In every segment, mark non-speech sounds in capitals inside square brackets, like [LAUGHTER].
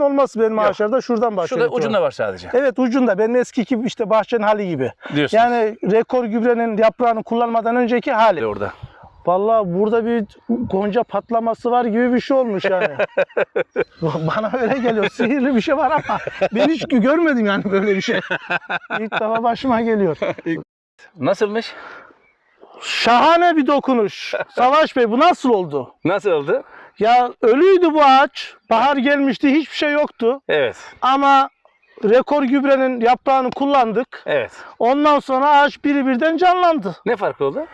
olması benim Yok. ağaçlarda şuradan başlıyor. Şurada ucunda var sadece. Evet ucunda. Benim eski gibi işte bahçenin hali gibi. Diyorsun. Yani rekor gübrenin yaprağını kullanmadan önceki hali. orada. Vallahi burada bir gonca patlaması var gibi bir şey olmuş yani. [LAUGHS] Bana öyle geliyor. Sihirli bir şey var ama ben hiç görmedim yani böyle bir şey. İlk defa başıma geliyor. [LAUGHS] Nasılmış? Şahane bir dokunuş. Savaş Bey bu nasıl oldu? Nasıl oldu? Ya ölüydü bu ağaç. Bahar gelmişti hiçbir şey yoktu. Evet. Ama rekor gübrenin yaprağını kullandık. Evet. Ondan sonra ağaç biri birden canlandı. Ne farkı oldu?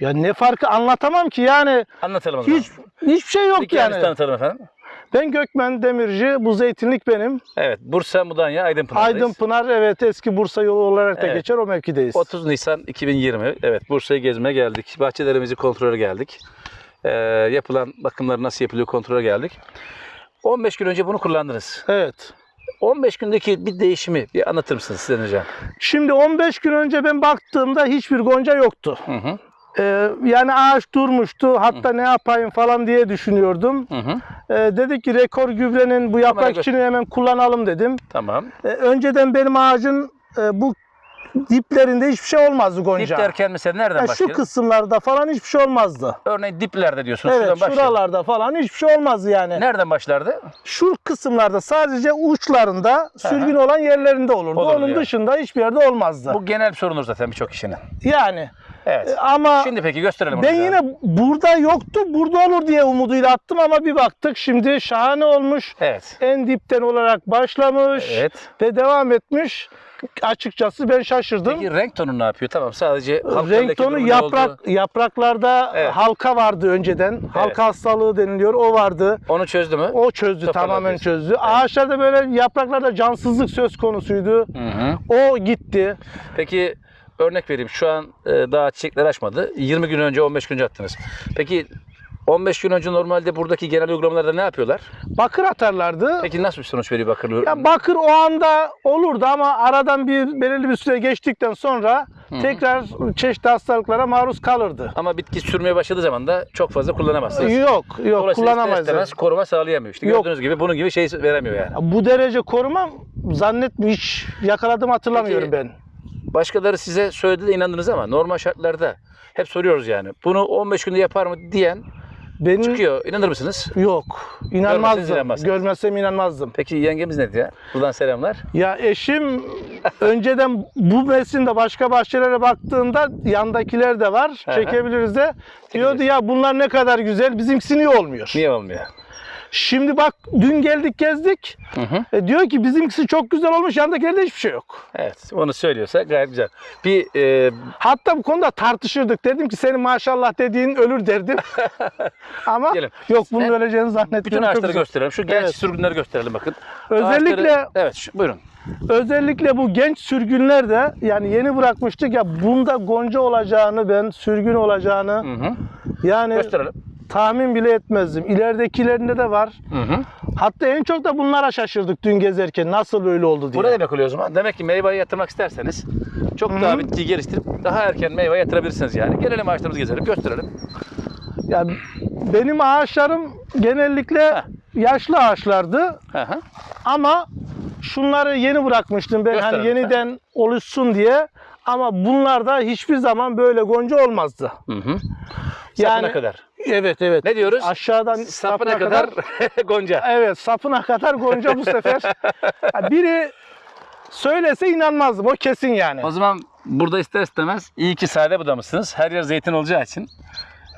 Ya ne farkı anlatamam ki yani Anlatalım o zaman. hiç hiçbir şey yok kendinizi yani. tanıtalım efendim. Ben Gökmen Demirci, bu zeytinlik benim. Evet. Bursa, Mudanya, Aydınpınar'dayız. Aydın Pınar evet eski Bursa yolu olarak da Evet. geçer o mevkideyiz. 30 Nisan 2020. Evet Bursa'yı gezmeye geldik. Bahçelerimizi kontrole geldik. Ee, yapılan bakımlar nasıl yapılıyor kontrole geldik. 15 gün önce bunu kullandınız. Evet. 15 gündeki bir değişimi bir anlatır mısınız Sinan Hocam? Şimdi 15 gün önce ben baktığımda hiçbir gonca yoktu. Hı hı. Ee, yani ağaç durmuştu. Hatta ne yapayım falan diye düşünüyordum. Hı hı. Ee, dedik ki rekor gübrenin bu yaprak içini hemen kullanalım dedim. Tamam. Ee, önceden benim ağacın e, bu diplerinde hiçbir şey olmazdı gonca. Dip derken mesela nereden Ya şu başlayalım? kısımlarda falan hiçbir şey olmazdı. Örneğin diplerde diyorsunuz. Evet Şuradan başlayalım. şuralarda falan hiçbir şey olmazdı yani. Nereden başlardı? Şu kısımlarda sadece uçlarında sürgün olan yerlerinde olurdu. Olurdu Onun yani. dışında hiçbir yerde olmazdı. Bu genel bir sorunur zaten birçok kişinin. Yani Evet. e, ama Şimdi peki gösterelim. ben yine burada yoktu, burada olur diye umuduyla attım ama bir baktık şimdi şahane olmuş. Evet. En dipten olarak başlamış Evet. ve devam etmiş. Açıkçası ben şaşırdım. Peki renk tonu ne yapıyor? Tamam sadece Renk tonu yaprak oldu? yapraklarda Evet. halka vardı önceden. Halka hastalığı deniliyor. O vardı. Onu çözdü mü? O çözdü, Toparladı tamamen diyorsun. çözdü. Ağaçlarda böyle yapraklarda cansızlık söz konusuydu. Hı hı. O gitti. Peki örnek vereyim. Şu an e, daha çiçekler açmadı. 20 gün önce 15 gün önce attınız. Peki 15 gün önce normalde buradaki genel uygulamalarda ne yapıyorlar? Bakır atarlardı. Peki nasıl bir sonuç veriyor bakır? Ya bakır o anda olurdu ama aradan bir belirli bir süre geçtikten sonra tekrar çeşitli hastalıklara maruz kalırdı. Ama bitki sürmeye başladığı zaman da çok fazla kullanamazsınız. Yok, yok kullanamayız. istemez koruma sağlayamıyor. İşte Yok. gördüğünüz gibi bunun gibi şey veremiyor yani. Bu derece koruma zannetmiyorum hiç yakaladım hatırlamıyorum Peki, ben. Başkaları size söyledi de inandınız ama normal şartlarda hep soruyoruz yani. Bunu 15 günde yapar mı diyen Benim çıkıyor. İnanır mısınız? yok. Görmeseniz İnanmazdım. inanmazsınız. Görmezsem inanmazdım. Peki yengemiz ne diyor? Buradan selamlar. Ya eşim [LAUGHS] önceden bu mevsimde başka bahçelere baktığında yandakiler de var. Çekebiliriz de. Diyordu ya bunlar ne kadar güzel. Bizimkisi niye olmuyor? Niye olmuyor? Şimdi bak dün geldik gezdik. Hı hı. E, diyor ki bizimkisi çok güzel olmuş. Yandakilerde hiçbir şey yok. Evet, onu söylüyorsa gayet güzel. Bir e, Hatta bu konuda tartışırdık. Dedim ki senin maşallah dediğin ölür derdim. [LAUGHS] Ama Gelin. yok bunun Sen- öleceğini zannetmiyorum. bütün ağaçları gösterelim. Şu genç Evet. sürgünleri gösterelim bakın. Özellikle Ağaçları- evet, şu, buyurun. özellikle bu genç sürgünler de yani yeni bırakmıştık ya bunda gonca olacağını ben sürgün olacağını Hı hı. yani Gösterelim. Tahmin bile etmezdim. İleridekilerinde de var. Hı hı. Hatta en çok da bunlara şaşırdık dün gezerken nasıl böyle oldu diye. Bu ne demek oluyor o zaman? Demek ki meyveyi yatırmak isterseniz çok Hı hı. daha bitkiyi geliştirip daha erken meyve yatırabilirsiniz yani. Gelelim ağaçlarımızı gezelim, gösterelim. Yani benim ağaçlarım genellikle Heh. yaşlı ağaçlardı Hı hı. ama şunları yeni bırakmıştım ben Gösterelim hani yeniden oluşsun diye. Ama bunlarda hiçbir zaman böyle gonca olmazdı. Hı hı. Yani- kadar. Evet evet. Ne diyoruz? Aşağıdan Sapına kadar, [LAUGHS] gonca. Evet sapına kadar gonca bu sefer. Biri söylese inanmazdım o kesin yani. O zaman burada ister istemez iyi ki sade budamışsınız. Her yer zeytin olacağı için.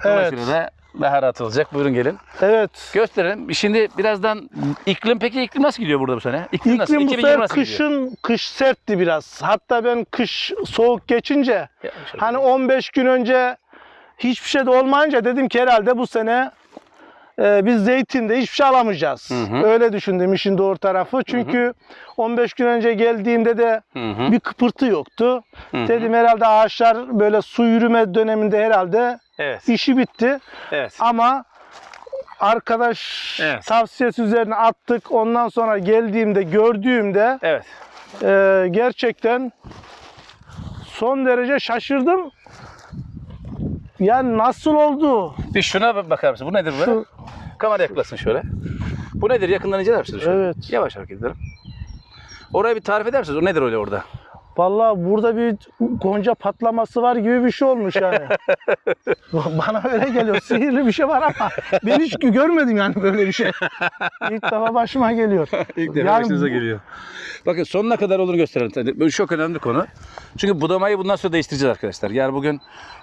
Evet. Dolayısıyla rahat olacak. Buyurun gelin. Evet. Gösterelim. Şimdi birazdan iklim peki iklim nasıl gidiyor burada bu sene? İklim, nasıl? İklim bu 2020 sefer nasıl gidiyor? kışın kış sertti biraz. Hatta ben kış soğuk geçince Ya, hani 15 gün önce hiçbir şey de olmayınca dedim ki herhalde bu sene e, biz zeytinde hiçbir şey alamayacağız. Hı hı. Öyle düşündüm işin doğru tarafı. Çünkü 15 gün önce geldiğimde de Hı hı. bir kıpırtı yoktu. Hı hı. Dedim herhalde ağaçlar böyle su yürüme döneminde herhalde Evet. işi bitti. Evet. Ama arkadaş Evet. tavsiyesi üzerine attık. Ondan sonra geldiğimde gördüğümde Evet. e, gerçekten son derece şaşırdım. Yani nasıl oldu? Bir şuna bakar mısın? Bu nedir bu? Şu- Kamera yaklasın şöyle. Bu nedir? Yakından inceler misiniz? şöyle? Evet. Yavaş hareket edelim. Orayı bir tarif eder misiniz? O nedir öyle orada? Vallahi burada bir gonca patlaması var gibi bir şey olmuş yani. [LAUGHS] Bana öyle geliyor. Sihirli bir şey var ama ben hiç görmedim yani böyle bir şey. İlk defa başıma geliyor. [LAUGHS] İlk defa başınıza geliyor. Bakın sonuna kadar olduğunu gösterelim. Bu çok önemli konu. Çünkü budamayı bundan sonra değiştireceğiz arkadaşlar. Yani bugün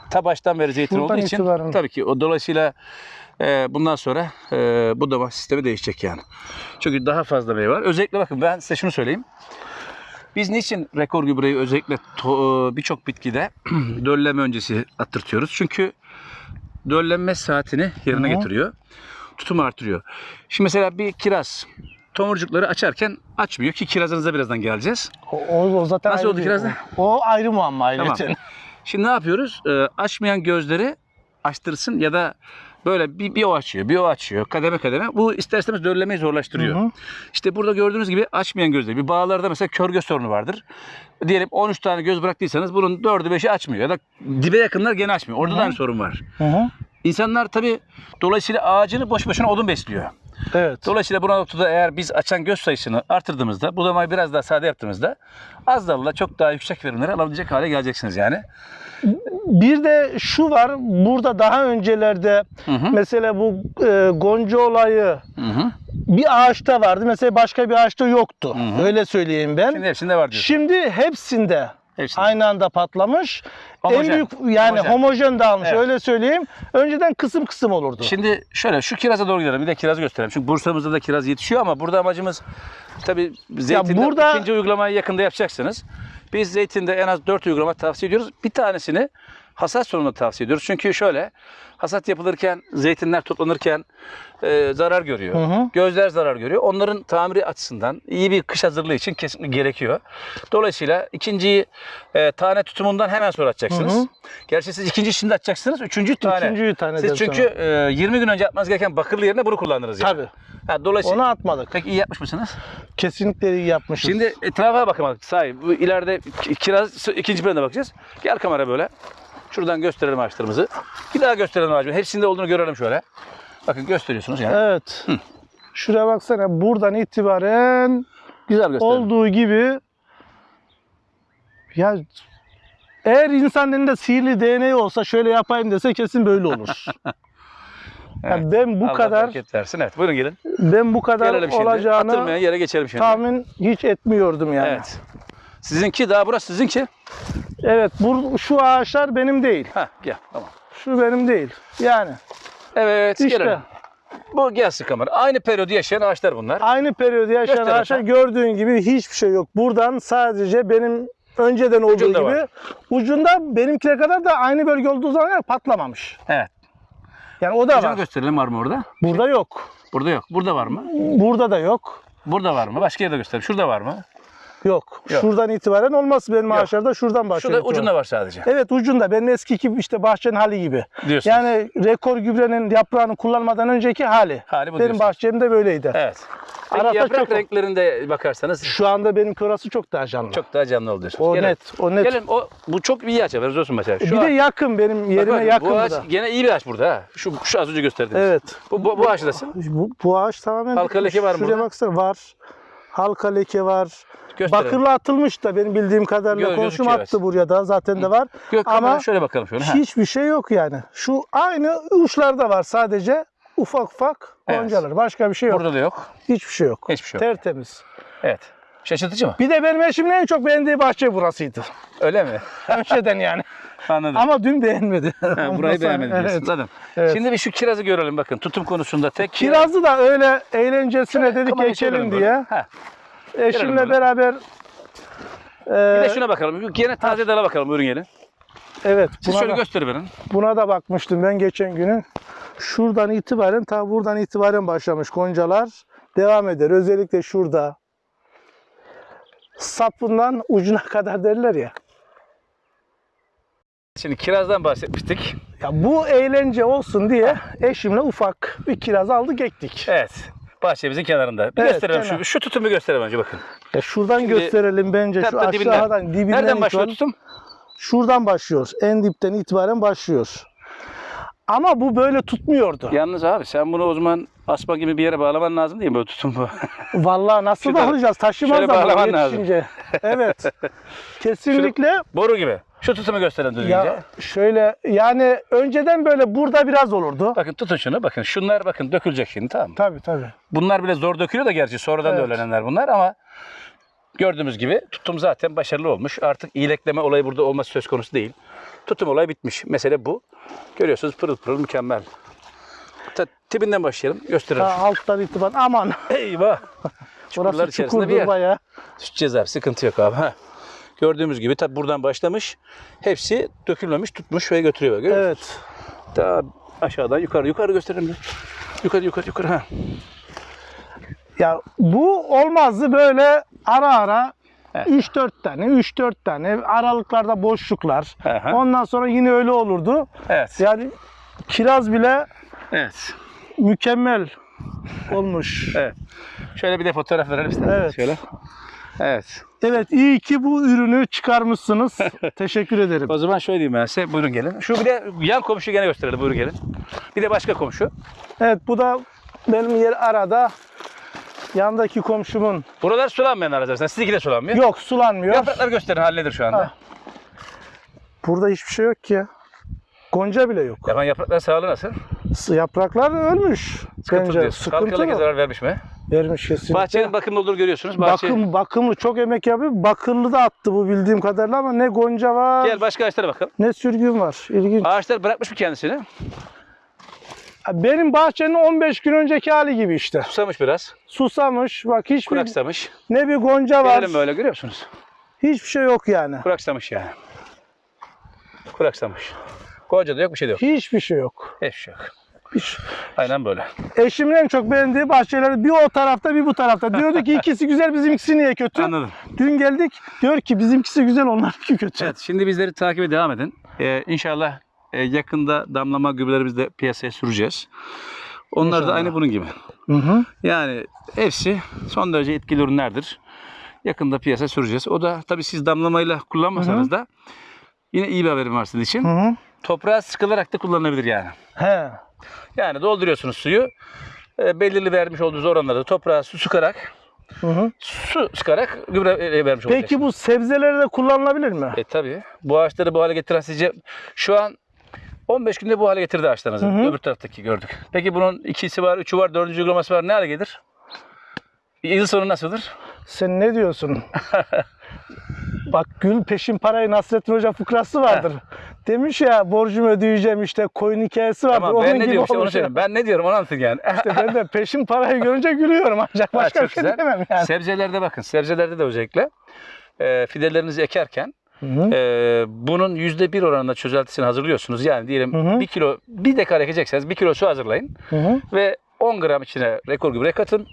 ta baştan beri zeytin Buradan olduğu için itibaren. tabii ki o dolayısıyla e, bundan sonra e, budama sistemi değişecek yani. Çünkü daha fazla meyve var. Özellikle bakın ben size şunu söyleyeyim. Biz niçin rekor gübreyi özellikle to- birçok bitkide [CLEARS THROAT] dölleme öncesi attırtıyoruz? Çünkü döllenme saatini yerine Hı getiriyor. Tutumu artırıyor. Şimdi mesela bir kiraz tomurcukları açarken açmıyor ki kirazınıza birazdan geleceğiz. O, o- o zaten Nasıl oldu bir- kiraz ne? O ayrı muamma. Tamam. Şimdi ne yapıyoruz? Ee, açmayan gözleri açtırsın ya da böyle bir, bir o açıyor, bir o açıyor. Kademe kademe. Bu ister istemez döllemeyi zorlaştırıyor. Hı hı. İşte burada gördüğünüz gibi açmayan gözleri. Bir bağlarda mesela kör göz sorunu vardır. Diyelim 13 tane göz bıraktıysanız bunun 4'ü 5'i açmıyor. Ya da dibe yakınlar gene açmıyor. Orada da Hı. aynı sorun var. Hı hı. İnsanlar tabii dolayısıyla ağacını boş boşuna odun besliyor. Evet. Dolayısıyla bu noktada eğer biz açan göz sayısını artırdığımızda, budamayı biraz daha sade yaptığımızda az dalla çok daha yüksek verimleri alabilecek hale geleceksiniz yani. Bir de şu var. Burada daha öncelerde Hı hı. mesela bu e, gonca olayı Hı hı. bir ağaçta vardı. Mesela başka bir ağaçta yoktu. Hı hı. Öyle söyleyeyim ben. Şimdi hepsinde var diyorsun. Şimdi hepsinde Hepsinde. aynı anda patlamış. Homojen. En büyük yani Homojen. homojen, dağılmış Evet. öyle söyleyeyim. Önceden kısım kısım olurdu. Şimdi şöyle şu kiraza doğru gidelim. Bir de kirazı gösterelim. Çünkü Bursa'mızda da kiraz yetişiyor ama burada amacımız tabii zeytinde burada- ikinci uygulamayı yakında yapacaksınız. Biz zeytinde en az 4 uygulama tavsiye ediyoruz. Bir tanesini hasat sonunda tavsiye ediyoruz. Çünkü şöyle hasat yapılırken, zeytinler toplanırken e, zarar görüyor. Hı hı. Gözler zarar görüyor. Onların tamiri açısından iyi bir kış hazırlığı için kesinlikle gerekiyor. Dolayısıyla ikinciyi e, tane tutumundan hemen sonra atacaksınız. Hı hı. Gerçi siz ikinci şimdi atacaksınız. Üçüncü tane. İkinciyi tane Siz çünkü e, 20 gün önce yapmanız gereken bakırlı yerine bunu kullandınız yani. Tabii. Ha, dolayısıyla Onu atmadık. Peki iyi yapmış mısınız? Kesinlikle iyi yapmışız. Şimdi etrafa bakamadık sahi. Bu ileride ki- kiraz ikinci plana bakacağız. Gel kamera böyle. Şuradan gösterelim ağaçlarımızı. Bir daha gösterelim ağacımızı. Hepsinde olduğunu görelim şöyle. Bakın gösteriyorsunuz yani. Evet. Şuraya baksana buradan itibaren Güzel gösterelim. olduğu gibi ya eğer insan elinde sihirli DNA olsa şöyle yapayım dese kesin böyle olur. [LAUGHS] Evet. Yani ben bu Allah kadar versin. Evet buyurun gelin. ben bu kadar olacağını Atılmayan yere geçelim şimdi. tahmin hiç etmiyordum yani. Evet. Sizinki daha burası sizinki. Evet, bu şu ağaçlar benim değil. Ha gel tamam. Şu benim değil. Yani Evet işte gelelim. Bu gelsin kamera. Aynı periyodu yaşayan ağaçlar bunlar. aynı periyodu yaşayan Göster ağaçlar lütfen. gördüğün gibi hiçbir şey yok. Buradan sadece benim önceden olduğu Ucunda gibi var. ucunda benimkine kadar da aynı bölge olduğu zaman patlamamış. Evet. Yani o da Ucunu var. gösterelim var mı orada? Burada yok. Burada yok. Burada var mı? Burada da yok. Burada var mı? Başka yerde gösterelim. Şurada var mı? Yok. Yok. Şuradan itibaren olmaz benim Yok. ağaçlarda şuradan başlıyor. Şurada itibaren. ucunda var sadece. Evet ucunda. Benim eski gibi işte bahçenin hali gibi. Diyorsun. Yani rekor gübrenin yaprağını kullanmadan önceki hali. Hali bu benim diyorsunuz. bahçemde böyleydi. Evet. Peki yaprak çok- renklerinde bakarsanız Şu anda benim orası çok daha canlı. çok daha canlı oldu diyorsunuz. o Gelin. net. O net. Gelin o bu çok iyi ağaç haberiniz olsun mesela. Şu bir de ağaç- yakın benim Bak yerime bakın, yakın Bu ağaç da. gene iyi bir ağaç burada ha. Şu, şu az önce gösterdiğiniz. Evet. Bu, bu, bu ağaç nasıl? Bu, bu ağaç tamamen Halka leke var mı Şuraya baksana var. Halka leke var. Gösterelim. Bakırlı atılmış da benim bildiğim kadarıyla Gö- komşum gözüküyor, attı evet. buraya da zaten de var. Gök Ama şöyle bakalım şöyle. ha. hiçbir şey yok yani. Şu aynı uçlarda var sadece ufak ufak Evet. goncalar. Başka bir şey yok. Burada da yok. Hiçbir şey yok. Hiçbir şey yok. Tertemiz. Evet. Şaşırtıcı mı? Bir de benim eşimin en çok beğendiği bahçe burasıydı. Öyle mi? Önceden yani. [LAUGHS] Anladım. Ama dün beğenmedi. [LAUGHS] Ha, burayı beğenmedim diyorsun. Evet. Anladım. Evet. Şimdi bir şu kirazı görelim bakın. Tutum konusunda tek Kirazı da öyle eğlencesine dedik çevirelim ekelim böyle. diye. Ha. Eşimle böyle. beraber Bir de e, şuna bakalım. Gene taze dala bakalım. Buyurun gelin. evet Siz şöyle da, gösterin. buna da bakmıştım ben geçen günü. Şuradan itibaren ta buradan itibaren başlamış goncalar devam eder. Özellikle şurada sapından ucuna [LAUGHS] kadar derler ya. Şimdi kirazdan bahsetmiştik. Ya bu eğlence olsun diye eşimle ufak bir kiraz aldık ektik. Evet. Bahçemizin kenarında. Bir Evet, gösterelim kenar. şu. Şu tutumu gösterelim önce bakın. Ya şuradan gösterelim bence şu Hatta dibinden. aşağıdan dibinden Nereden başlıyor itibaren- tutum? Şuradan başlıyoruz. En dipten itibaren başlıyoruz. Ama bu böyle tutmuyordu. Yalnız abi sen bunu o zaman asma gibi bir yere bağlaman lazım değil mi böyle tutum bu? [LAUGHS] Vallahi nasıl Şurada- bağlayacağız? Taşımaz şöyle da bağlaman lazım. yetişince. Evet. [LAUGHS] Kesinlikle. Boru gibi. Şu tutumu gösterin düzgünce. Ya şöyle yani önceden böyle burada biraz olurdu. Bakın tutun şunu bakın. Şunlar bakın dökülecek şimdi tamam mı? Tabii tabii. Bunlar bile zor dökülüyor da gerçi sonradan da Evet. öğrenenler bunlar ama gördüğümüz gibi tutum zaten başarılı olmuş. Artık iyilekleme olayı burada olması söz konusu değil. Tutum olayı bitmiş. Mesele bu. Görüyorsunuz pırıl pırıl mükemmel. Ta, tipinden başlayalım. Gösterelim. Ta alttan itibaren aman. Eyvah. [LAUGHS] Çukurlar Orası içerisinde bir çukurdur yer. bayağı. Tutacağız abi sıkıntı yok abi. Ha. Gördüğümüz gibi tabi buradan başlamış. Hepsi dökülmemiş tutmuş ve götürüyor. Görüyor musun? Evet. Daha aşağıdan yukarı yukarı gösterelim. Yukarı yukarı yukarı. Ha. Ya bu olmazdı böyle ara ara Evet. 3-4 tane, 3-4 tane aralıklarda boşluklar. Aha. Ondan sonra yine öyle olurdu. Evet. Yani kiraz bile Evet. mükemmel olmuş. Evet. Şöyle bir de fotoğraf verelim istedim. Evet. Şöyle. Evet. Evet iyi ki bu ürünü çıkarmışsınız. [LAUGHS] Teşekkür ederim. O zaman şöyle diyeyim ben size. Buyurun gelin. Şu bir de yan komşu gene gösterelim. Buyurun gelin. Bir de başka komşu. Evet bu da benim yer arada yandaki komşumun. Buralar sulanmayan araçlar. Sizinki de sulanmıyor. Yok sulanmıyor. Yaprakları gösterin. Halleder şu anda. Ha. Burada hiçbir şey yok ki ya. Gonca bile yok. Yapan yapraklar sağlığı nasıl? Yapraklar ölmüş. Sıkıntı Bence diyorsun. sıkıntı mı? zarar vermiş mi? Vermiş kesinlikle. Bahçenin bakımlı olduğunu görüyorsunuz. Bahçe... Bakım, bakımlı çok emek yapıyor. Bakırlı da attı bu bildiğim kadarıyla ama ne gonca var Gel başka ağaçlara bakalım. ne sürgün var. İlginç. Ağaçlar bırakmış mı kendisini? Benim bahçenin 15 gün önceki hali gibi işte. Susamış biraz. Susamış. Bak hiçbir Kuraksamış. ne bir gonca var. Gelelim böyle görüyor musunuz? Hiçbir şey yok yani. Kuraksamış yani. Kuraksamış. Koca da yok bir şey de yok. Hiçbir şey yok. Hiçbir şey yok. Hiç. Aynen böyle. Eşimin en çok beğendiği bahçeleri bir o tarafta bir bu tarafta. Diyordu ki ikisi güzel bizimkisi niye kötü? Anladım. Dün geldik diyor ki bizimkisi güzel onlarınki kötü. Evet şimdi bizleri takibe devam edin. Ee, inşallah e, yakında damlama gübrelerimizi de piyasaya süreceğiz. Onlar da İnşallah. aynı bunun gibi. Hı hı. Yani hepsi son derece etkili ürünlerdir. Yakında piyasaya süreceğiz. O da tabii siz damlamayla kullanmasanız da yine iyi bir haberim var sizin için. Hı hı. Toprağa sıkılarak da kullanılabilir yani. He. Yani dolduruyorsunuz suyu. E, belirli vermiş olduğunuz oranlarda toprağa su sıkarak, Hı hı. su sıkarak gübre e, vermiş olacaksınız. Peki bu sebzeleri de kullanılabilir mi? E tabii. Bu ağaçları bu hale getiren sizce şu an 15 günde bu hale getirdi ağaçlarınızı. Hı hı. Öbür taraftaki gördük. Peki bunun ikisi var, üçü var, dördüncü uygulaması var. Ne hale gelir? Yıl sonu nasıldır? Sen ne diyorsun? [LAUGHS] Bak gül peşin parayı Nasrettin Hoca fıkrası vardır. Demiş ya borcumu ödeyeceğim işte koyun hikayesi vardır. Tamam Onun ben ne gibi diyorum işte onu. Ben ne diyorum onu anlatın yani. İşte ben de [LAUGHS] peşin parayı görünce gülüyorum ancak başka bir şey güzel. diyemem yani. Sebzelerde bakın. Sebzelerde de özellikle e, fidelerinizi ekerken Hı hı. e, bunun yüzde bir oranında çözeltisini hazırlıyorsunuz. Yani diyelim Hı hı. bir kilo, bir dekar ekecekseniz bir kilo su hazırlayın. Hı hı. ve 10 gram içine rekor gübre katın.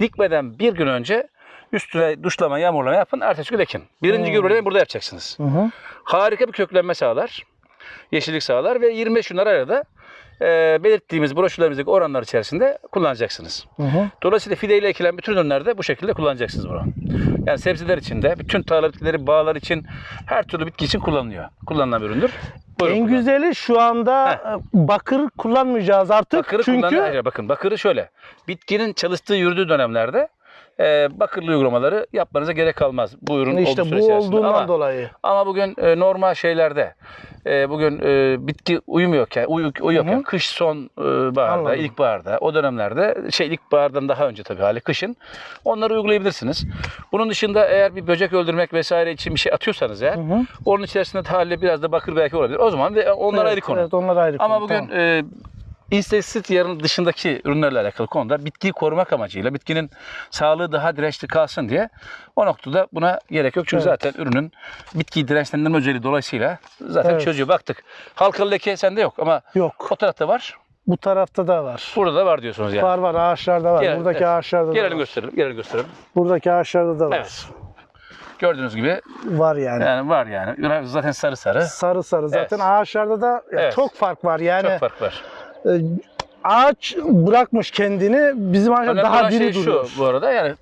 Dikmeden bir gün önce üstüne duşlama, yağmurlama yapın. Ertesi gün ekin. Birinci Hmm. gübreyi burada yapacaksınız. Hı hı. Harika bir köklenme sağlar. Yeşillik sağlar ve 25 gün arada e, belirttiğimiz broşürlerimizdeki oranlar içerisinde kullanacaksınız. Hı hı. Dolayısıyla fideyle ekilen bütün ürünlerde bu şekilde kullanacaksınız bunu. Yani sebzeler için de, bütün tarla bitkileri, bağlar için, her türlü bitki için kullanılıyor. Kullanılan bir üründür. Buyurun En kullanın. güzeli şu anda e, bakır kullanmayacağız artık. Bakırı çünkü kullanın. Hayır, bakın bakırı şöyle. Bitkinin çalıştığı yürüdüğü dönemlerde e, bakırlı uygulamaları yapmanıza gerek kalmaz. Bu ürün işte olduğu bu olduğundan ama, dolayı. ama bugün e, normal şeylerde e, bugün e, bitki uyumuyorken, uyu, uyuyorken Hı hı. kış son e, baharda, Anladım. ilkbaharda o dönemlerde şey ilkbahardan daha önce tabii hali kışın onları uygulayabilirsiniz. Bunun dışında eğer bir böcek öldürmek vesaire için bir şey atıyorsanız eğer Hı hı. onun içerisinde hali biraz da bakır belki olabilir. O zaman ve onlar Evet, ayrı konu. Evet onlar ayrı Ama konu, bugün tamam. e, inseksit yarın dışındaki ürünlerle alakalı konuda bitkiyi korumak amacıyla bitkinin sağlığı daha dirençli kalsın diye o noktada buna gerek yok. Çünkü Evet. zaten ürünün bitkiyi dirençlendirme özelliği dolayısıyla zaten Evet. çözüyor. Baktık. Halkalı leke sende yok ama Yok. o tarafta var. Bu tarafta da var. Burada da var diyorsunuz yani. Var var ağaçlarda var. Gelelim, Buradaki evet. ağaçlarda da Gelelim var. gösterelim. Gelelim gösterelim. Buradaki ağaçlarda da var. Evet. Gördüğünüz gibi Var yani. yani var yani. Zaten sarı sarı. Sarı sarı zaten Evet. ağaçlarda da ya Evet. çok fark var. Yani Çok fark var. E, ağaç bırakmış kendini bizim Önemli daha olan diri şey duruyor. şu bu arada yani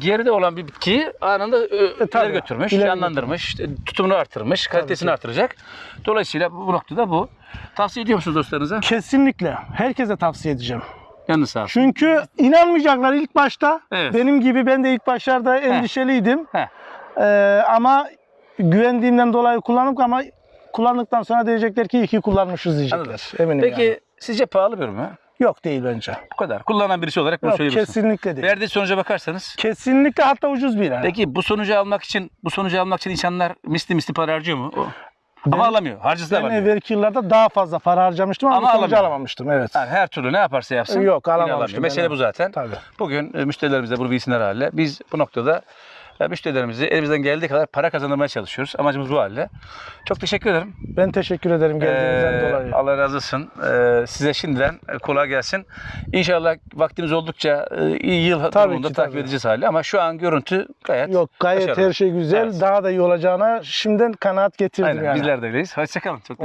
geride olan bir bitkiyi anında E, tabii. ileri götürmüş, İleri canlandırmış, işte tutumunu artırmış, kalitesini artıracak. Dolayısıyla bu, noktada bu. Tavsiye ediyor musunuz dostlarınıza? Kesinlikle. Herkese tavsiye edeceğim. Yanınız sağ olsun. Çünkü inanmayacaklar ilk başta. Evet. Benim gibi ben de ilk başlarda endişeliydim. Heh. Ee, ama güvendiğimden dolayı kullanıp ama kullandıktan sonra diyecekler ki iyi ki kullanmışız diyecekler. Anladım. Eminim Peki yani. Sizce pahalı bir ürün mü? Yok değil bence. Bu kadar. Kullanan birisi olarak bunu Yok kesinlikle değil. Verdiği sonuca bakarsanız Kesinlikle hatta ucuz bir yani. Peki bu sonucu almak için bu sonucu almak için insanlar misli misli para harcıyor mu? O. Ama Ben- alamıyor. Harcısı da Ben alamıyor. evvelki yıllarda daha fazla para harcamıştım ama, Ama sonucu alamıyor. alamamıştım. Evet. Yani her türlü ne yaparsa yapsın. Yok, alamamıştım Mesele evet. bu zaten. Tabii. Bugün e, müşterilerimize bunu bilsinler haliyle. Biz bu noktada e, müşterilerimizi elimizden geldiği kadar para kazandırmaya çalışıyoruz. Amacımız bu halde. Çok teşekkür ederim. Ben teşekkür ederim geldiğinizden Ee, dolayı. Allah razı olsun. Ee, size şimdiden kolay gelsin. İnşallah vaktimiz oldukça e, iyi yıl Tabii durumunda ki, takip tabii. edeceğiz hali. Ama şu an görüntü gayet Yok gayet başarılı. her şey güzel. Evet. Daha da iyi olacağına şimdiden kanaat getirdim Aynen, yani. bizler de öyleyiz. Hoşçakalın. Çok